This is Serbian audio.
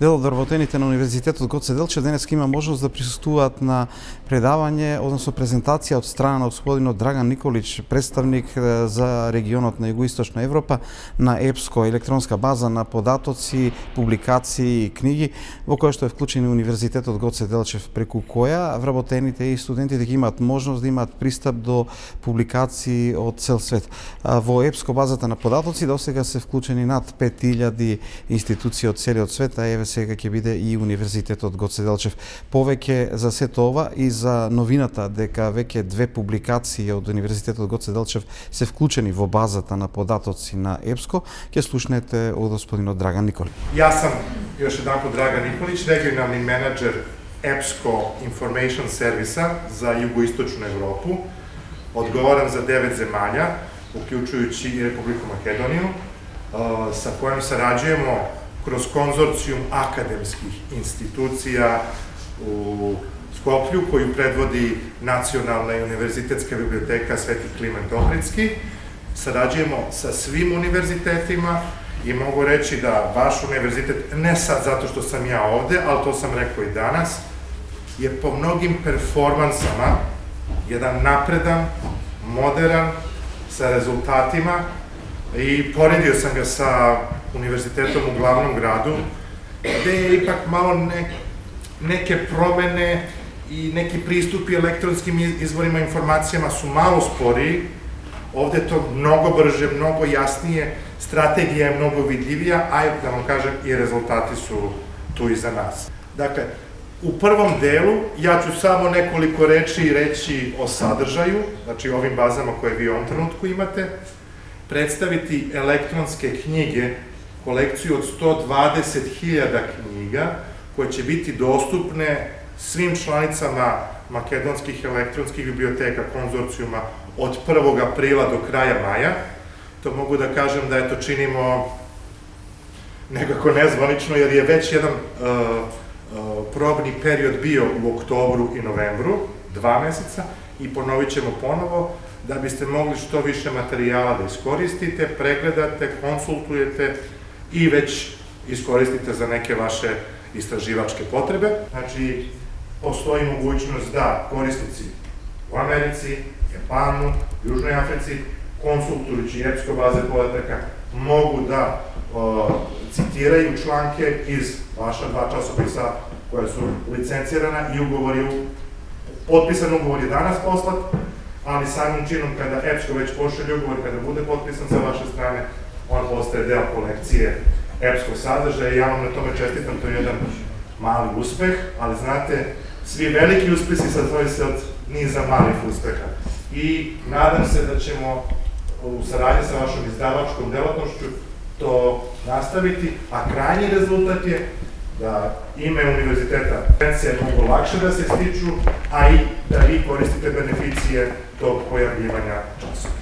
Дел од работените на Универзитетот Гоце Делчев денес има можност да присуствуваат на предавање, односно презентација од страна на господинот Драган Николич, представник за регионот на Југоисточна Европа на ЕПСКО, електронска база на податоци, публикации и книги, во која што е вклучен Универзитетот Гоце Делчев, преку која вработените и студентите ги имаат можност да имаат пристап до публикации од цел свет. Во ЕПСКО базата на податоци до сега се вклучени над 5000 институции од целиот свет, а еве сега ќе биде и Универзитетот Гоце Делчев. Повеќе за сето ова и за новината дека веќе две публикации од Универзитетот Гоце Делчев се вклучени во базата на податоци на ЕПСКО, ќе слушнете од господинот Драган Николи. Јас сам још еднапот Драган Николич, регионални менеджер ЕПСКО Information сервиса за Југоисточна Европу. Одговарам за девет земања, уклучујучи и Republiku Македонија, со којим sarađujemo kroz konzorcijum akademskih institucija u Skoplju, koju predvodi Nacionalna i univerzitetska biblioteka Sveti Kliment Ohridski. Sarađujemo sa svim univerzitetima i mogu reći da vaš univerzitet, ne sad zato što sam ja ovde, ali to sam rekao i danas, je po mnogim performansama jedan napredan, modern, sa rezultatima i poredio sam ga sa univerzitetom u glavnom gradu, gde je ipak malo ne, neke promene i neki pristupi elektronskim izvorima informacijama su malo sporiji, ovde je to mnogo brže, mnogo jasnije, strategija je mnogo vidljivija, a da vam kažem i rezultati su tu i za nas. Dakle, u prvom delu ja ću samo nekoliko reči reći o sadržaju, znači ovim bazama koje vi u ovom trenutku imate, predstaviti elektronske knjige, kolekciju od 120.000 knjiga, koje će biti dostupne svim članicama makedonskih elektronskih biblioteka konzorcijuma od 1. aprila do kraja maja. To mogu da kažem da eto činimo nekako nezvanično, jer je već jedan uh, uh, probni period bio u oktobru i novembru, dva meseca, i ponovit ćemo ponovo, da biste mogli što više materijala da iskoristite, pregledate, konsultujete i već iskoristite za neke vaše istraživačke potrebe. Znači, postoji mogućnost da korisnici u Americi, Japanu, Južnoj Africi, konsultujući EPSCO baze podataka, mogu da o, citiraju članke iz vaša dva časopisa koja su licencirana i ugovori, potpisan ugovor je danas poslat, ali samim činom kada EPSCO već pošalje ugovor, kada bude potpisan sa vaše strane, on postaje deo kolekcije EPSCO sadržaja i ja vam na tome čestitam, to je jedan mali uspeh, ali znate, svi veliki uspesi sastoji se od niza malih uspeha. I nadam se da ćemo u saradnji sa vašom izdavačkom delatnošću to nastaviti, a krajnji rezultat je da ime univerziteta pencije mogu lakše da se stiču, a i da vi koristite beneficije tog pojavljivanja časova.